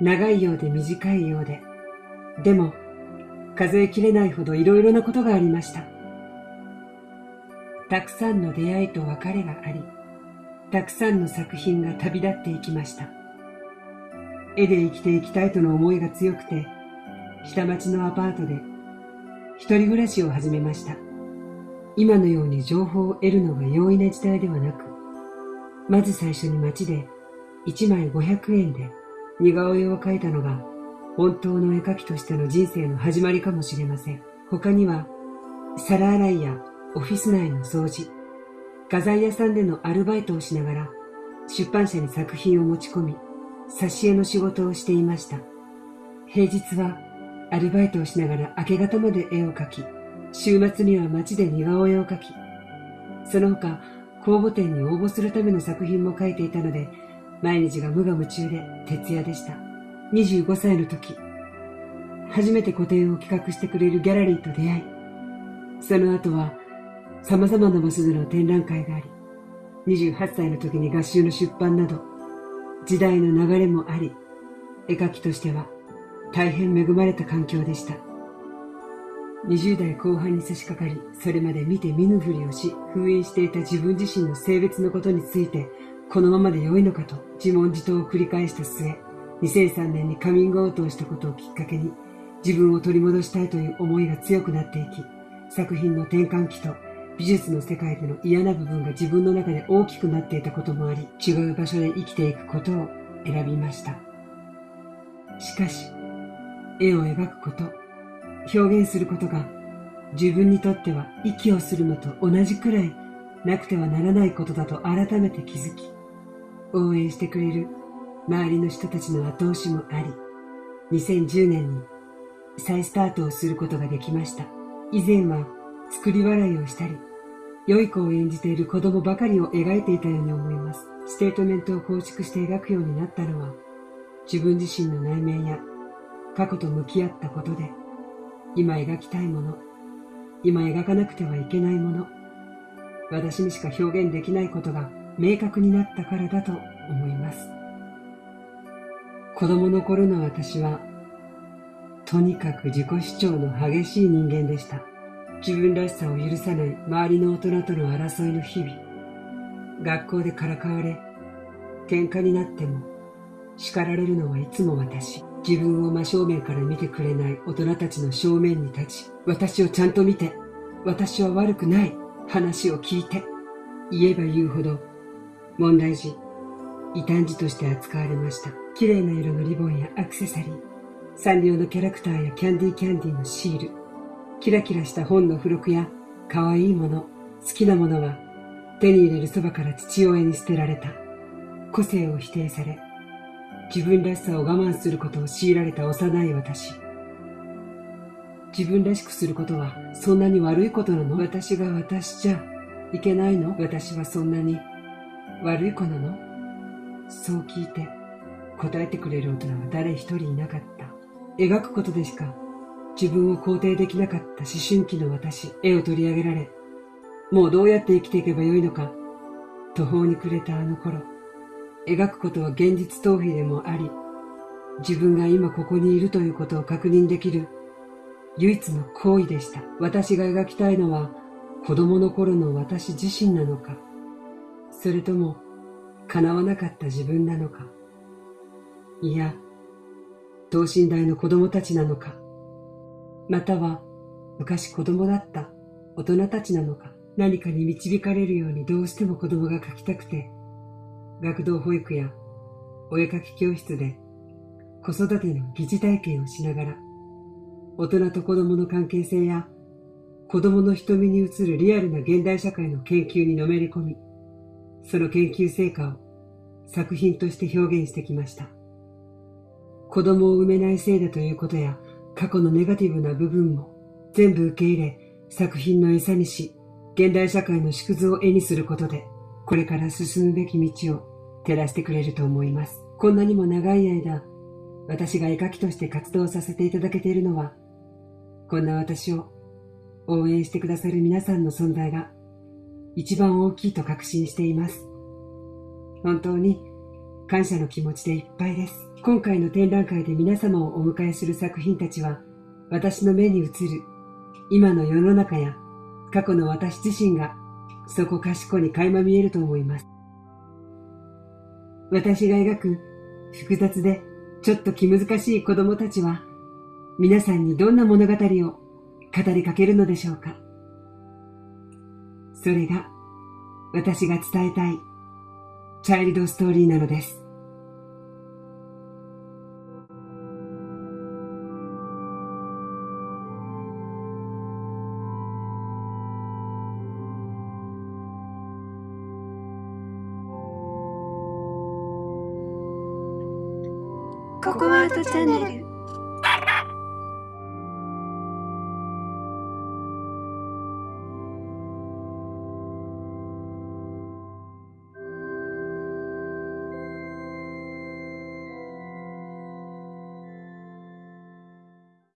長いようで短いようで、でも数えきれないほどいろいろなことがありました。たくさんの出会いと別れがあり、たくさんの作品が旅立っていきました。絵で生きていきたいとの思いが強くて、下町のアパートで一人暮らしを始めました。今のように情報を得るのが容易な時代ではなく、まず最初に街で1枚500円で似顔絵を描いたのが本当の絵描きとしての人生の始まりかもしれません。他には皿洗いやオフィス内の掃除、画材屋さんでのアルバイトをしながら出版社に作品を持ち込み、挿絵の仕事をしていました。平日はアルバイトをしながら明け方まで絵を描き、週末には街で似顔絵を描き、その他公募展に応募するための作品も描いていたので、毎日が無我夢中で徹夜でした。25歳の時、初めて個展を企画してくれるギャラリーと出会い、その後は様々な場所での展覧会があり、28歳の時に合集の出版など、時代の流れもあり、絵描きとしては大変恵まれた環境でした。20代後半に差し掛かり、それまで見て見ぬふりをし、封印していた自分自身の性別のことについて、このままで良いのかと自問自答を繰り返した末、2003年にカミングアウトをしたことをきっかけに、自分を取り戻したいという思いが強くなっていき、作品の転換期と美術の世界での嫌な部分が自分の中で大きくなっていたこともあり、違う場所で生きていくことを選びました。しかし、絵を描くこと、表現することが自分にとっては息をするのと同じくらいなくてはならないことだと改めて気づき、応援してくれる周りの人たちの後押しもあり、2010年に再スタートをすることができました。以前は作り笑いをしたり、良い子を演じている子供ばかりを描いていたように思います。ステートメントを構築して描くようになったのは、自分自身の内面や過去と向き合ったことで、今描きたいもの、今描かなくてはいけないもの、私にしか表現できないことが明確になったからだと思います。子供の頃の私は、とにかく自己主張の激しい人間でした。自分らしさを許さない周りの大人との争いの日々。学校でからかわれ、喧嘩になっても、叱られるのはいつも私。自分を真正面から見てくれない大人たちの正面に立ち、私をちゃんと見て、私は悪くない話を聞いて、言えば言うほど、問題児、異端児として扱われました。綺麗な色のリボンやアクセサリー、サンリオのキャラクターやキャンディーキャンディーのシール、キラキラした本の付録や可愛いもの、好きなものは手に入れるそばから父親に捨てられた。個性を否定され、自分らしさを我慢することを強いられた幼い私。自分らしくすることはそんなに悪いことなの？私が私じゃいけないの？私はそんなに悪い子なの？そう聞いて答えてくれる大人は誰一人いなかった。描くことでしか自分を肯定できなかった思春期の私、絵を取り上げられ、もうどうやって生きていけばよいのか、途方に暮れたあの頃、描くことは現実逃避でもあり、自分が今ここにいるということを確認できる唯一の行為でした。私が描きたいのは子供の頃の私自身なのか、それとも叶わなかった自分なのか、いや、等身大の子供たちなのか、または昔子供だった大人たちなのか？何かに導かれるようにどうしても子供が描きたくて学童保育やお絵描き教室で子育ての疑似体験をしながら大人と子供の関係性や子供の瞳に映るリアルな現代社会の研究にのめり込みその研究成果を作品として表現してきました。子供を産めないせいだということや過去のネガティブな部分も全部受け入れ作品の餌にし現代社会の縮図を絵にすることでこれから進むべき道を照らしてくれると思います。こんなにも長い間私が絵描きとして活動させていただけているのはこんな私を応援してくださる皆さんの存在が一番大きいと確信しています。本当に感謝の気持ちでいっぱいです。今回の展覧会で皆様をお迎えする作品たちは私の目に映る今の世の中や過去の私自身がそこかしこに垣間見えると思います。私が描く複雑でちょっと気難しい子供たちは皆さんにどんな物語を語りかけるのでしょうか。それが私が伝えたいチャイルドストーリーなのです。ココアートチャンネル